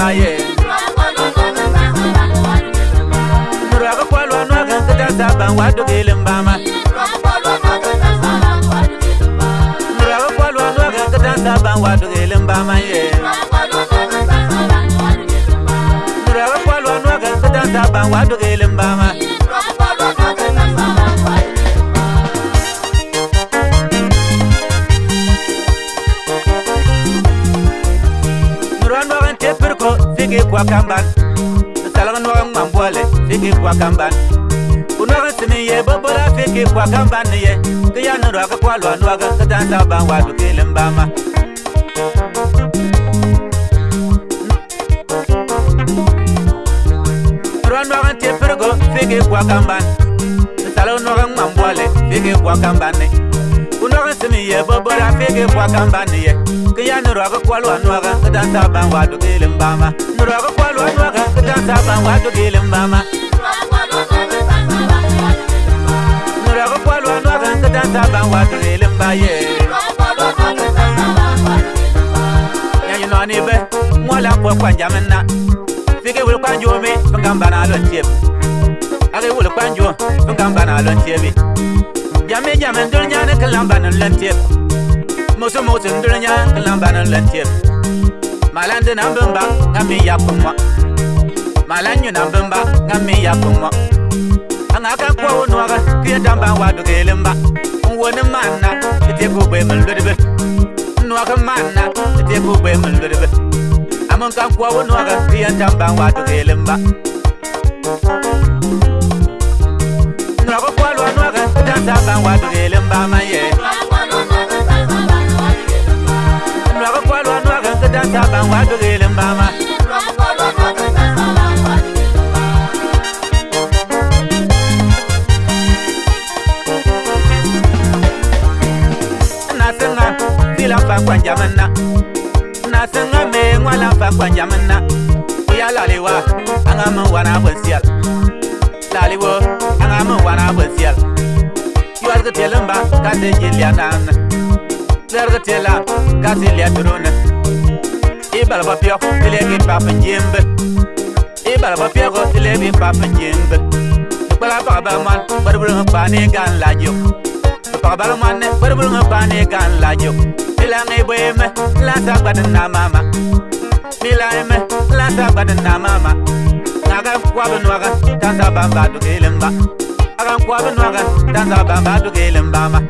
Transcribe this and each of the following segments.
baye muru akakwalwa nu akangetata bangu atukile mbama muru akakwalwa nu akangetata bangu atukile mbama ye muru akakwalwa nu akangetata bangu atukile kwakamban talagan wa ngam bole fiki kwakamban uno resini ye bobora fiki kwakamban ye ke ya nuru aka kwalo anu aka katan da ban wa to kelim bama Ruan bawa tie pergo fiki kwakamban talagan wa ngam bole fiki kwakamban uno resini ye bobora fiki kwakamban ye kaya nuru aga kwalu anuaga kadanta bangwa to gilim bama nuru aga kwalu anuaga kadanta bangwa to gilim bama nuru aga kwalu anuaga kadanta bangwa to gilim bama yeah nibe mwala kwa kwa jamna fike wul kwa jome fanga bana lo tie ale wul kwa jome fanga bana lo tie bi jame jame dunya ne kala bana lo tie mosu mo tin dun nya lan ban lan tie malan de nan bamba ngami ya pomwa malan nyu nan bamba ngami ya pomwa anga ka kwa wono aga ke damba wa do gelemba woni manna te ko be man lodbe no aga manna te ko be man lodbe amon ka kwa wono aga ke damba wa do gelemba no aga kwa wono aga damba wa do gelemba ma ye dansa bangwa dogele mbama nasenga vila mfa kwanjamana nasenga me ngwala mfa kwanjamana uya laliwa anga mwana bwensiala laliwo anga mwana bwensiala yuwa zikitele mba kasi jilia nana zikitele kasi jilia turuna bala ba pio te le bi papa jimbe e bala ba pio go te le bi papa jimbe bala ba ba man bar bur ha pa ne gan la jo ba ba man ne bar bur ha pa ne gan la jo te la ngai bo me la ta ba na mama mi la me la ta ba na mama na ga kwa ba no ga ta ta ba ba du ke lemba aga kwa ba ga ta ta ba ba du ke lemba ma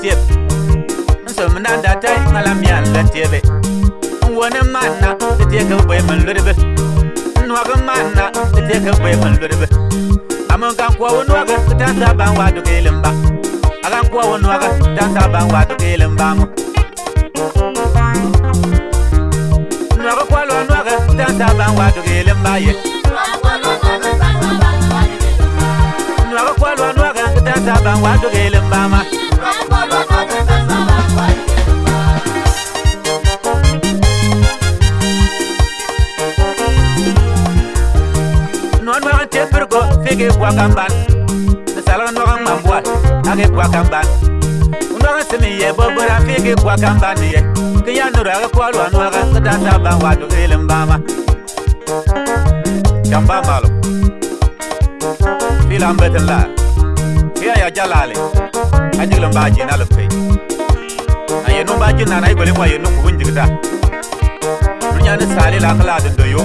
tiep nsomna data ngalamian la tiebe nwone manna tetieke bwe mun lurebe nnuage manna tetieke bwe mun lurebe amon kan kuwawo nuage ketansa ban waadukeelen ba akan kuwawo nuage ketansa ban waadukeelen bamo nnuage kualoa nuage ketansa ban waadukeelen ba ye Nuaga kwa lua nuaga kita sabang wadu gilim bama. nege bwa kamban ne salon no ma bwa age bwa kamban undo ga simi ye bo bra fi ya no ra ko lo no ga ka da sa ba wa do elem ba ma jamba ya jalale ajiglam ba ji le fe ayenu ba ji na igole e kwa yenu ku njigda dunya la do yo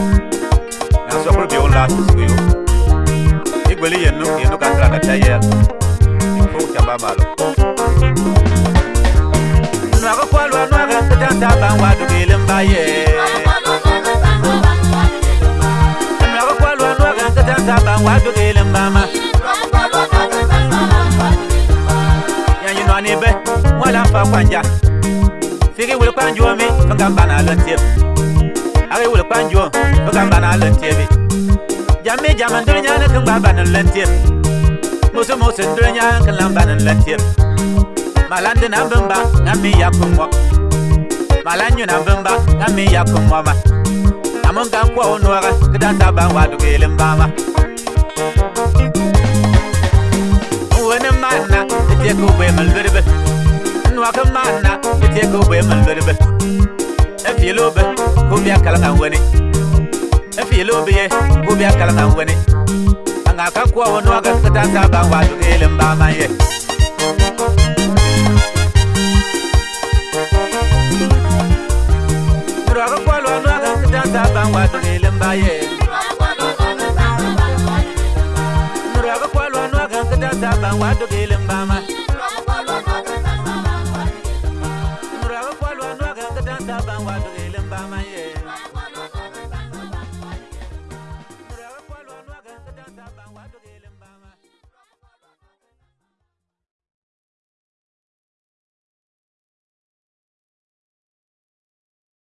na so ko la yo kweli yenu yenu kangra na tayela ko kamba malo nwa ko kwalwa nwa ga tanda ba wa du kele mba ye nwa ko kwalwa nwa ga tanda ba wa du kele mba ma ya yi nwa ni be wala fa kwanja fiki wul kwanjo mi ngamba na lentie ari wul kwanjo ngamba na lentie jamme jama ndur nyaane kan ba banan la tiep moso moso ndur nyaane kan la banan la tiep malande na bamba ngami ya ko mo malanyu na bamba ngami ya ko mo ma amon kan ko ono ga kada ta ba wa du gelen ba ma wona manna tiye ko be mal berbe nwa ko manna tiye ko be mal berbe e filo be ko mi akala kan wani efiyele obi ye obi akala na nwene anga aka kuwa wọn n'oge nkịta nta aba ngwa ajụghị ele mba ama ihe nwere akụkọ alụ ọnụ aga nkịta nta aba ngwa ajụghị ele mba ihe nwere akụkọ alụ ọnụ aga nkịta nta aba ngwa ajụghị